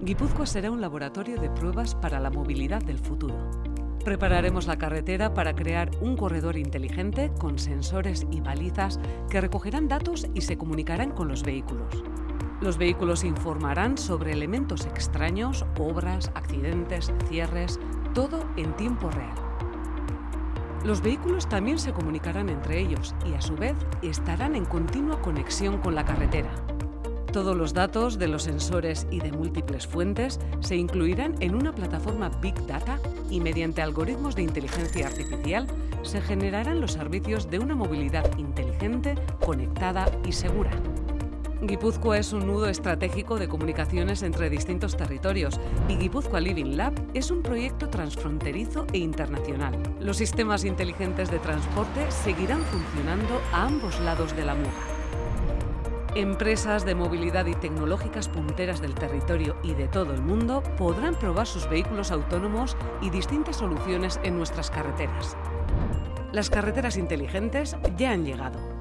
Guipúzcoa será un laboratorio de pruebas para la movilidad del futuro. Prepararemos la carretera para crear un corredor inteligente con sensores y balizas que recogerán datos y se comunicarán con los vehículos. Los vehículos informarán sobre elementos extraños, obras, accidentes, cierres, todo en tiempo real. Los vehículos también se comunicarán entre ellos y a su vez estarán en continua conexión con la carretera. Todos los datos de los sensores y de múltiples fuentes se incluirán en una plataforma Big Data y mediante algoritmos de inteligencia artificial se generarán los servicios de una movilidad inteligente, conectada y segura. Guipúzcoa es un nudo estratégico de comunicaciones entre distintos territorios y Guipúzcoa Living Lab es un proyecto transfronterizo e internacional. Los sistemas inteligentes de transporte seguirán funcionando a ambos lados de la Muga. Empresas de movilidad y tecnológicas punteras del territorio y de todo el mundo podrán probar sus vehículos autónomos y distintas soluciones en nuestras carreteras. Las carreteras inteligentes ya han llegado.